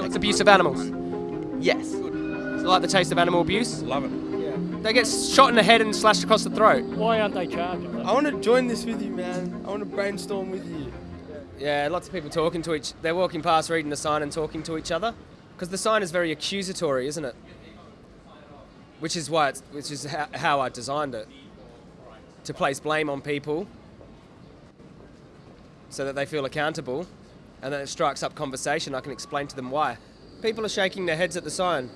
So it's abuse of animals. Yes. So like the taste of animal abuse. Love it. Yeah. They get shot in the head and slashed across the throat. Why aren't they charging? I want to join this with you, man. I want to brainstorm with you. Yeah, lots of people talking to each. They're walking past, reading the sign, and talking to each other. Because the sign is very accusatory, isn't it? Which is why it's, which is how, how I designed it. To place blame on people, so that they feel accountable, and then it strikes up conversation. I can explain to them why. People are shaking their heads at the sign,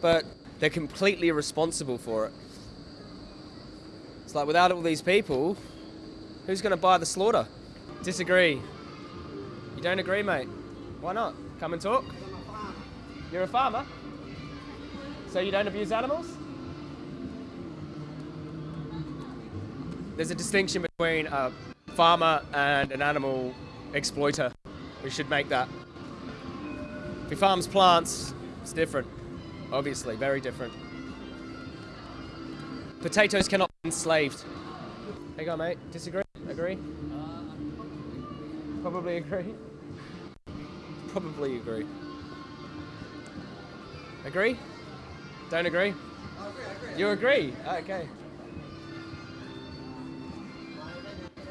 but they're completely responsible for it. It's like without all these people, who's going to buy the slaughter? Disagree. You don't agree, mate? Why not? Come and talk. You're a farmer? So you don't abuse animals? There's a distinction between a farmer and an animal exploiter. We should make that. If he farms plants, it's different. Obviously, very different. Potatoes cannot be enslaved. You go, mate. Disagree? Agree? Probably agree. Probably agree. Agree? Don't agree? You agree? Okay.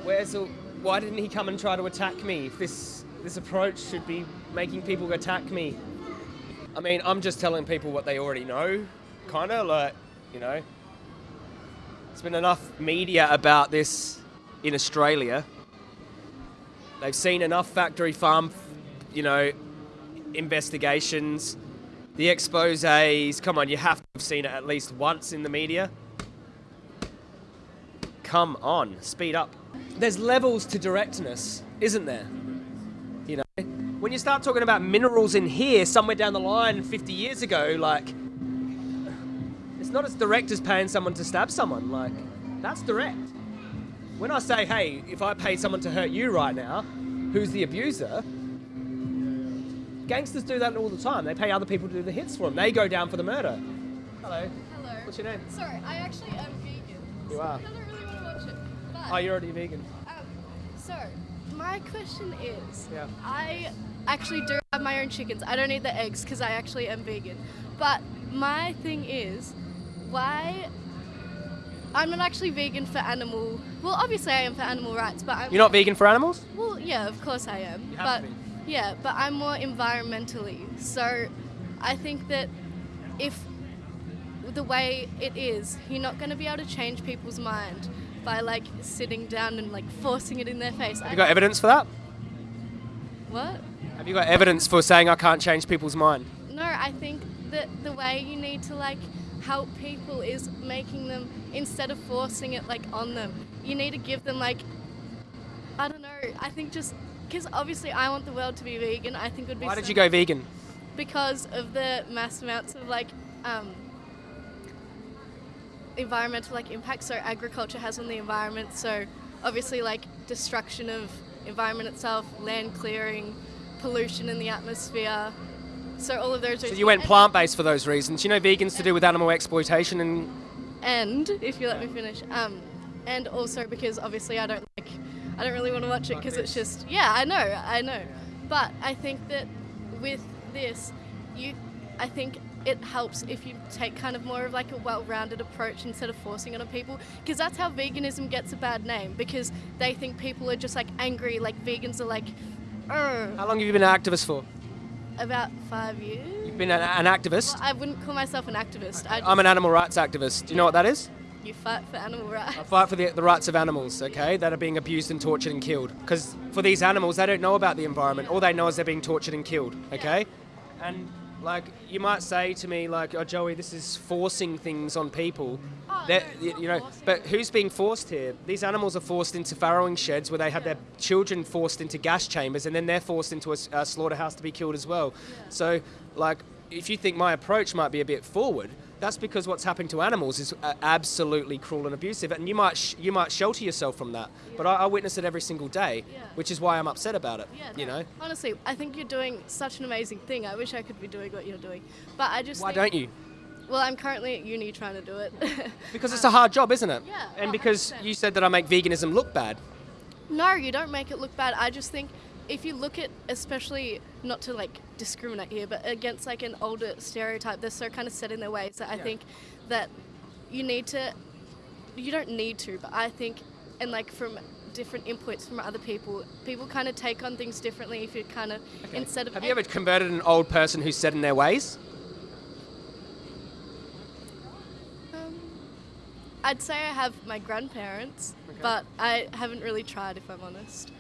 Where's the, why didn't he come and try to attack me? If this this approach should be making people attack me. I mean, I'm just telling people what they already know, kind of like, you know. There's been enough media about this in Australia. They've seen enough factory farm, you know, investigations, the exposés. Come on, you have to have seen it at least once in the media. Come on, speed up. There's levels to directness, isn't there? When you start talking about minerals in here somewhere down the line 50 years ago, like, it's not as direct as paying someone to stab someone. Like, that's direct. When I say, hey, if I pay someone to hurt you right now, who's the abuser? Gangsters do that all the time. They pay other people to do the hits for them. They go down for the murder. Hello. Hello. What's your name? Sorry, I actually am vegan. You so are? I don't really want to watch it. But, Oh, you're already vegan. um, so, my question is Yeah. I actually do have my own chickens. I don't eat the eggs because I actually am vegan. But my thing is, why. I'm not actually vegan for animal. Well, obviously I am for animal rights, but I'm. You're not vegan for animals? Well, yeah, of course I am. You but to yeah, but I'm more environmentally. So I think that if the way it is, you're not going to be able to change people's mind by like sitting down and like forcing it in their face. Have you got evidence for that? what? Have you got evidence for saying I can't change people's mind? No, I think that the way you need to like help people is making them instead of forcing it like on them. You need to give them like I don't know. I think just because obviously I want the world to be vegan. I think it would be Why did you go vegan? because of the mass amounts of like um, environmental like impact so agriculture has on the environment so obviously like destruction of environment itself land clearing pollution in the atmosphere. So all of those So reasons- you went plant-based for those reasons. You know, vegans to do with animal exploitation and and if you let me finish um, and also because obviously I don't like I don't really want to watch it because it's just yeah I know I know. But I think that with this you I think it helps if you take kind of more of like a well-rounded approach instead of forcing it on people because that's how veganism gets a bad name because they think people are just like angry like vegans are like "Ugh," how long have you been an activist for? about five years You've been an, an activist. I wouldn't call myself an activist I I'm an animal rights activist. Do you know what that is? you fight for animal rights I fight for the, the rights of animals, okay, that are being abused and tortured and killed. Because for these animals, they don't know about the environment. All they know is they're being tortured and killed, okay? And like you might say to me, like, "Oh, Joey, this is forcing things on people." Oh, That no, you know, forcing. but who's being forced here? These animals are forced into farrowing sheds where they have their children forced into gas chambers, and then they're forced into a slaughterhouse to be killed as well. So, like, if you think my approach might be a bit forward, that's because what's happening to animals is uh, absolutely cruel and abusive, and you might sh- you might shelter yourself from that. But I, I witness it every single day, Yeah. which is why I'm upset about it. Yeah, you no, know, Honestly, I think you're doing such an amazing thing. I wish I could be doing what you're doing. But I just why think- don't you? Well, I'm currently at uni trying to do it. Because it's a hard job, isn't it? Yeah, And oh, because 100%. you said that I make veganism look bad. no, you don't make it look bad. I just think if you look at, especially not to like discriminate here, but against like an older stereotype, they're so kind of set in their ways that I Yeah. think that you need to, you don't need to, but I think, and like from different inputs from other people, people kind of take on things differently if you kind of, instead of. Have you ever converted an old person who's set in their ways? Um, I'd say I have my grandparents, Okay. but I haven't really tried, if I'm honest.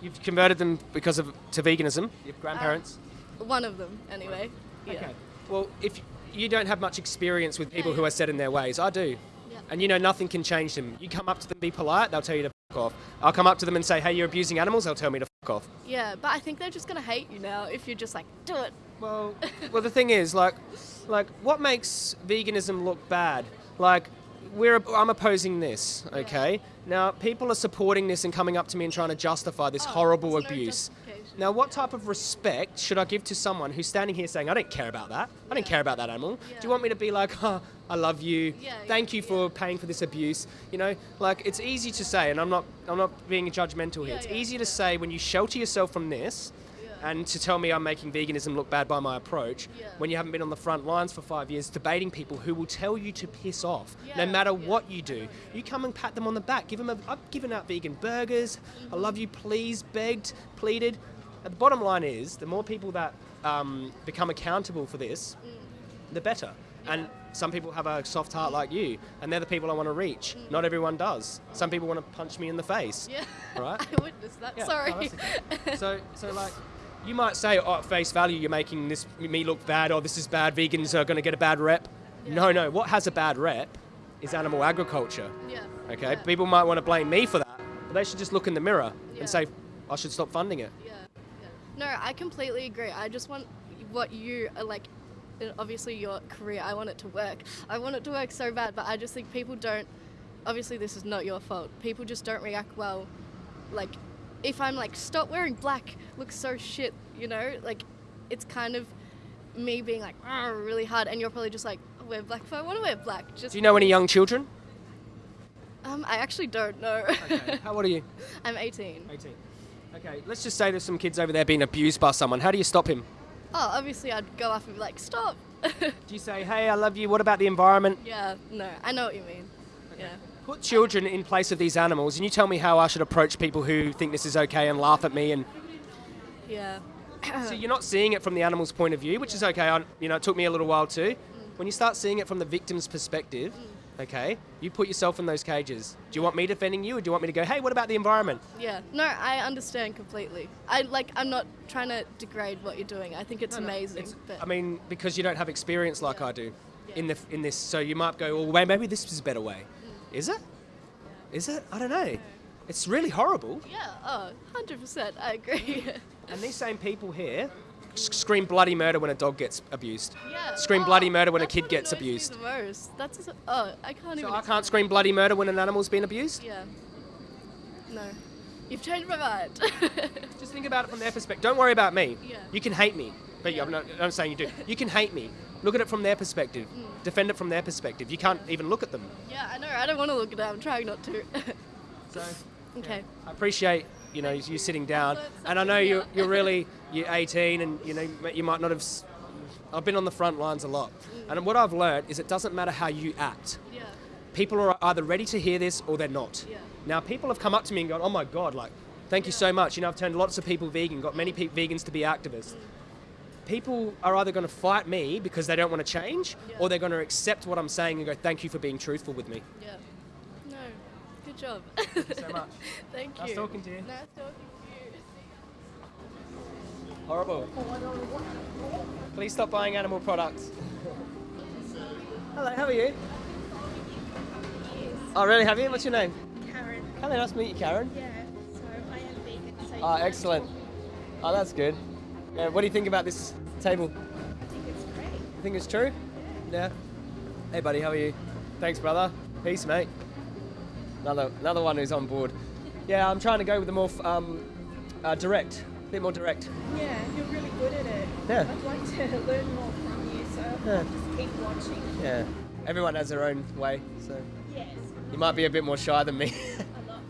You've converted them because of to veganism. Your grandparents. Uh, one of them, anyway. Yeah. Okay. Well, if you don't have much experience with people Yeah, who are set in their ways, I do. Yeah. And you know nothing can change them. You come up to them, be polite, they'll tell you to fuck off. I'll come up to them and say, "Hey, you're abusing animals." They'll tell me to fuck off. Yeah, but I think they're just gonna hate you now if you're just like, do it. Well, well, the thing is, like, like what makes veganism look bad? Like, we're I'm opposing this. Okay. Now, people are supporting this and coming up to me and trying to justify this Oh, horrible no abuse. Now, what type of respect should I give to someone who's standing here saying, "I don't care about that. I don't care about that animal." Do you want me to be like, "Oh, I love you. Yeah, Thank yeah, you for paying for this abuse." You know, like it's easy to say, and I'm not I'm not being judgmental here. Yeah, it's yeah, easy to say when you shelter yourself from this Yeah. And to tell me I'm making veganism look bad by my approach Yeah. when you haven't been on the front lines for five years debating people who will tell you to piss off no matter yeah, what you do. you come and pat them on the back, give them a. I've given out vegan burgers. I mm-hmm. love you, please, begged, pleaded. And the bottom line is, the more people that um, become accountable for this, mm. the better. And some people have a soft heart like you, and they're the people I want to reach. Mm. Not everyone does. Some people want to punch me in the face. Yeah. Right? I witnessed that. Yeah, oh, Sorry. no, that's okay. so, so like, you might say, oh, at face value, you're making this me look bad. Oh, this is bad. Vegans are going to get a bad rep. No, no. What has a bad rep is animal agriculture. yeah. Okay. Yeah. People might want to blame me for that, but they should just look in the mirror Yeah. and say, I should stop funding it. Yeah, yeah. No, I completely agree. I just want what you are like. Obviously, your career. I want it to work. I want it to work so bad, but I just think people don't. Obviously, this is not your fault. People just don't react well. Like, if I'm like, stop wearing black, looks so shit. You know, like, it's kind of me being like, "Ah," really hard, and you're probably just like, "Oh, wear black if I want to wear black. Just. Do you know any young children? Um, I actually don't know. How old are you? I'm 18. 18. Okay, let's just say there's some kids over there being abused by someone. How do you stop him? Oh, obviously, I'd go up and be like, stop. Do you say, hey, I love you, what about the environment? Yeah, no, I know what you mean. Yeah. Put children in place of these animals, and you tell me how I should approach people who think this is okay and laugh at me. And Yeah. so you're not seeing it from the animal's point of view, which is okay. I, you know, it took me a little while too. When you start seeing it from the victim's perspective, okay, you put yourself in those cages. Do you want me defending you, or do you want me to go, hey, what about the environment? Yeah. No, I understand completely. I like I'm not trying to degrade what you're doing. I think it's amazing. It's- but I mean, because you don't have experience like Yeah. I do Yeah. in the in this, so you might go, well, wait, maybe this is a better way. Is it? Is it? I don't know. It's really horrible. yeah, oh, 100%. I agree. And these same people here scream bloody murder when a dog gets abused. yeah. Scream oh, bloody murder when a kid gets abused. The most. That's just, oh, I can't So even. I can't scream bloody murder when an animal's been abused? Yeah. No. You've changed my mind. Just think about it from their perspective. Don't worry about me. Yeah. You can hate me. But Yeah. I'm, not, I'm saying you do. You can hate me. Look at it from their perspective. Mm. Defend it from their perspective. You can't even look at them. yeah, I know. I don't want to look at it. I'm trying not to. So okay. I appreciate you know you sitting down, and I know you're you're really you're 18, and you know you might not have. s- I've been on the front lines a lot, Mm. and what I've learned is it doesn't matter how you act. Yeah. People are either ready to hear this or they're not. Yeah. Now people have come up to me and gone, "Oh my God, like, thank you so much." You know, I've turned lots of people vegan, got many pe- vegans to be activists. People are either going to fight me because they don't want to change, Yeah. or they're going to accept what I'm saying and go, "Thank you for being truthful with me." Yeah. No. Good job. you so much. Thank you. Nice talking to you. Nice talking to you. Horrible. Please stop buying animal products. Hello, how are you? Oh, really? Have you? What's your name? Karen. Hello, nice to meet you, Karen. Yeah, so I am vegan. So Oh, excellent. Oh, that's good. Yeah, what do you think about this table? I think it's great. You think it's true? Yeah. Hey, buddy, how are you? Thanks, brother. Peace, mate. Another another one who's on board. Yeah, I'm trying to go with the more um, uh, direct, a bit more direct. Yeah, you're really good at it. Yeah. I'd like to learn more from you, so Yeah. Just keep watching. Yeah. Everyone has their own way, so Yes, you might be a bit more shy than me. a lot.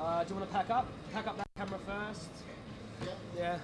uh, do you want to pack up? Pack up that. Camera first. Yeah.